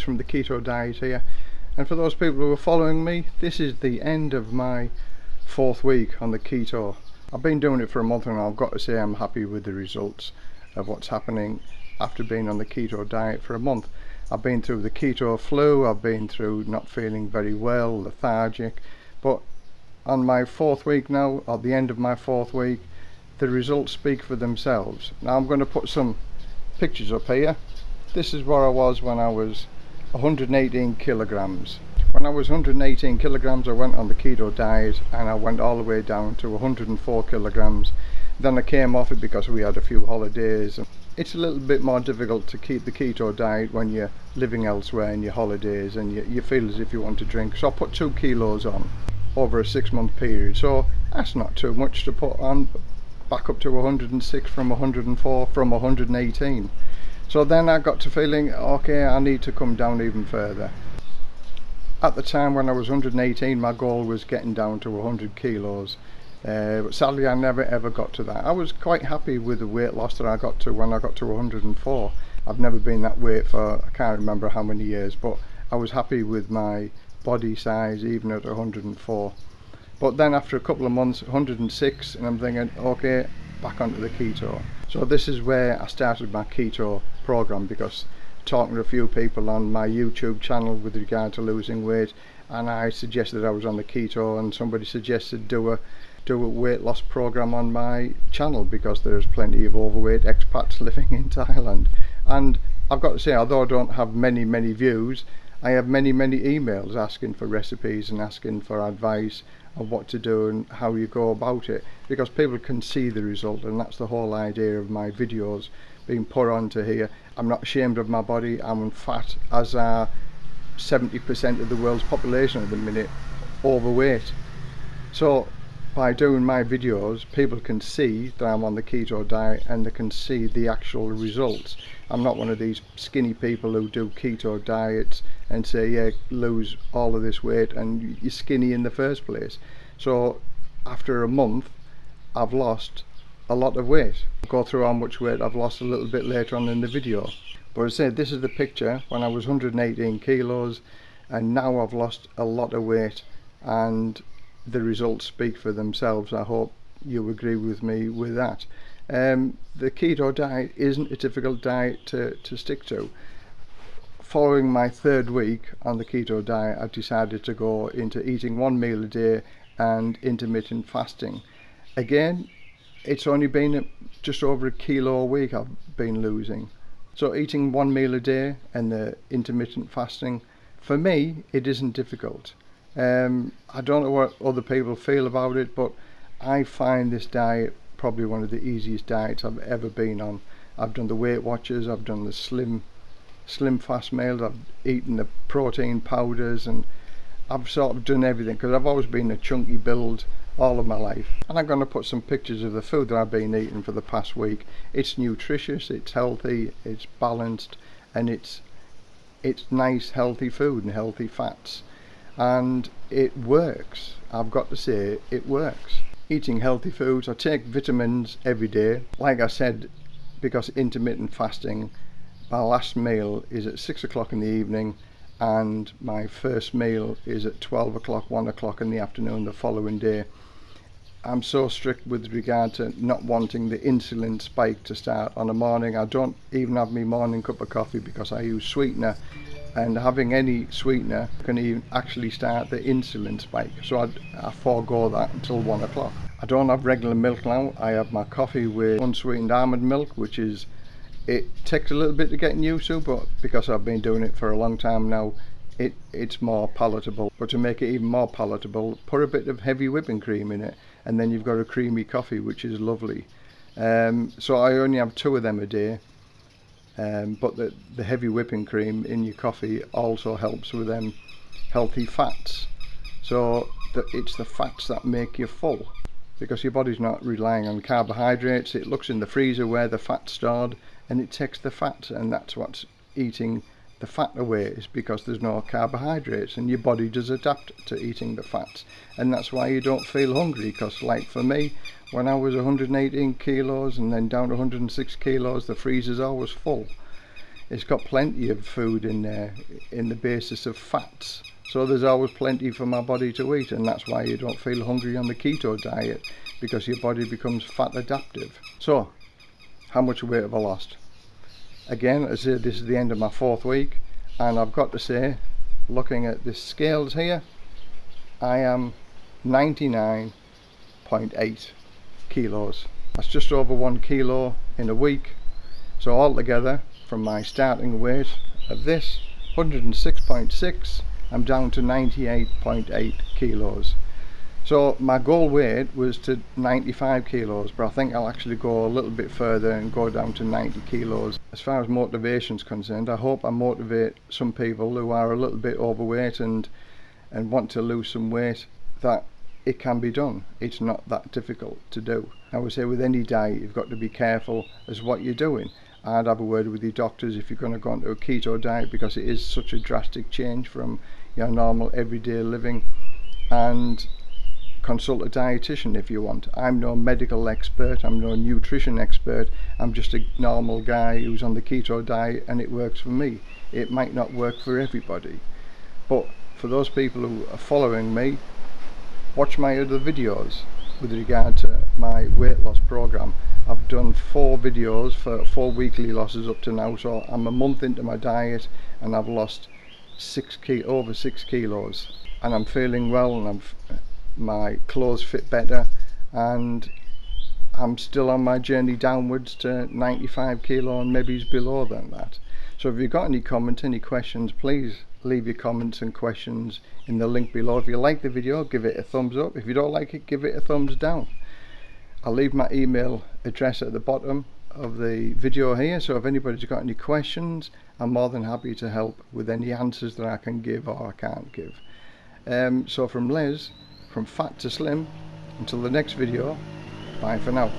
from the keto diet here. And for those people who are following me this is the end of my fourth week on the keto. I've been doing it for a month and I've got to say I'm happy with the results of what's happening after being on the keto diet for a month. I've been through the keto flu I've been through not feeling very well lethargic. But on my fourth week now at the end of my fourth week the results speak for themselves. Now I'm going to put some pictures up here. This is where I was when I was 118 kilograms. When I was 118 kilograms I went on the keto diet and I went all the way down to 104 kilograms. Then I came off it because we had a few holidays and it's a little bit more difficult to keep the keto diet when you're living elsewhere in your holidays and you, you feel as if you want to drink. So I put two kilos on over a six month period. So that's not too much to put on back up to 106 from 104 from 118 so then I got to feeling okay I need to come down even further. At the time when I was 118 my goal was getting down to 100 kilos. Uh, but sadly I never ever got to that. I was quite happy with the weight loss that I got to when I got to 104 I've never been that weight for I can't remember how many years but I was happy with my body size even at 104 but then after a couple of months 106 and I'm thinking okay back onto the keto. So this is where I started my keto program because talking to a few people on my YouTube channel with regard to losing weight and I suggested I was on the keto and somebody suggested do a do a weight loss program on my channel because there's plenty of overweight expats living in Thailand. And I've got to say although I don't have many many views I have many many emails asking for recipes and asking for advice of what to do and how you go about it because people can see the result and that's the whole idea of my videos. Being put onto here. I'm not ashamed of my body. I'm fat as are 70% of the world's population at the minute overweight. So by doing my videos people can see that I'm on the keto diet and they can see the actual results. I'm not one of these skinny people who do keto diets and say yeah lose all of this weight and you're skinny in the first place. So after a month I've lost a lot of weight. I'll go through how much weight I've lost a little bit later on in the video. But as I said this is the picture when I was 118 kilos and now I've lost a lot of weight and the results speak for themselves. I hope you agree with me with that. Um, the keto diet isn't a difficult diet to, to stick to. Following my third week on the keto diet I've decided to go into eating one meal a day and intermittent fasting. Again it's only been just over a kilo a week I've been losing so eating one meal a day and the intermittent fasting for me it isn't difficult um, I don't know what other people feel about it, but I find this diet probably one of the easiest diets I've ever been on. I've done the Weight Watchers, I've done the Slim Slim Fast meals, I've eaten the protein powders, and I've sort of done everything because I've always been a chunky build all of my life. And I'm going to put some pictures of the food that I've been eating for the past week. It's nutritious, it's healthy, it's balanced, and it's it's nice healthy food and healthy fats. And it works. I've got to say it works. Eating healthy foods I take vitamins every day. Like I said because intermittent fasting my last meal is at six o'clock in the evening and my first meal is at 12 o'clock 1 o'clock in the afternoon the following day. I'm so strict with regard to not wanting the insulin spike to start on a morning. I don't even have my morning cup of coffee because I use sweetener and having any sweetener can even actually start the insulin spike. So I, I forego that until one o'clock. I don't have regular milk now. I have my coffee with unsweetened almond milk which is it takes a little bit to get used to but because I've been doing it for a long time now it it's more palatable. But to make it even more palatable put a bit of heavy whipping cream in it and then you've got a creamy coffee which is lovely. Um, so I only have two of them a day um, but the, the heavy whipping cream in your coffee also helps with them healthy fats. So the, it's the fats that make you full because your body's not relying on carbohydrates. It looks in the freezer where the fat's stored and it takes the fat and that's what's eating the fat away is because there's no carbohydrates and your body does adapt to eating the fats and that's why you don't feel hungry because like for me when I was 118 kilos and then down to 106 kilos the freezer's always full. It's got plenty of food in there in the basis of fats. So there's always plenty for my body to eat and that's why you don't feel hungry on the keto diet because your body becomes fat adaptive. So how much weight have I lost? Again as I said this is the end of my fourth week and I've got to say looking at the scales here I am 99.8 kilos. That's just over one kilo in a week. So altogether from my starting weight of this 106.6 I'm down to 98.8 kilos so my goal weight was to 95 kilos but I think I'll actually go a little bit further and go down to 90 kilos. As far as motivation is concerned I hope I motivate some people who are a little bit overweight and and want to lose some weight that it can be done. It's not that difficult to do. I would say with any diet you've got to be careful as what you're doing. I'd have a word with your doctors if you're going to go into a keto diet because it is such a drastic change from your normal everyday living. And consult a dietitian if you want. I'm no medical expert I'm no nutrition expert I'm just a normal guy who's on the keto diet and it works for me. It might not work for everybody but for those people who are following me watch my other videos with regard to my weight loss program. I've done four videos for four weekly losses up to now so I'm a month into my diet and I've lost six ki over six kilos. And I'm feeling well and I'm my clothes fit better and I'm still on my journey downwards to 95 kilo and maybe below than that. So if you've got any comments any questions please leave your comments and questions in the link below. If you like the video give it a thumbs up. If you don't like it give it a thumbs down. I'll leave my email address at the bottom of the video here so if anybody's got any questions I'm more than happy to help with any answers that I can give or I can't give. Um, so from Les from fat to slim. Until the next video bye for now